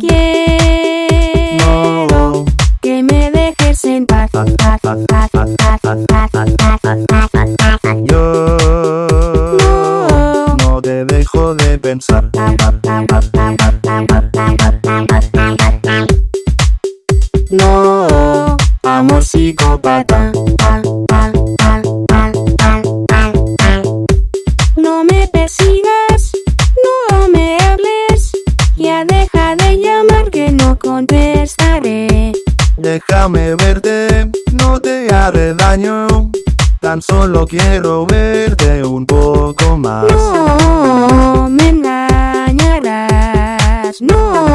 Quiero que me dejes en. Yo no te dejo de pensar. No, amor psicópata. Déjame verte, no te haré daño. Tan solo quiero verte un poco más. No me engañarás, no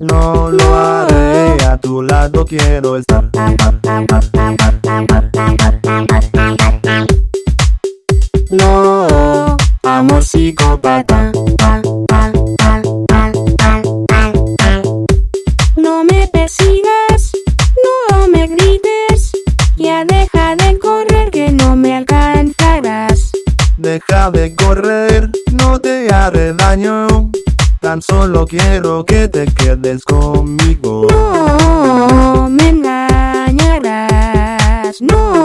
No lo haré, a tu lado quiero estar. No, amor psicópata. Deja de correr, no te haré daño. Tan solo quiero que te quedes conmigo. No me engañarás, no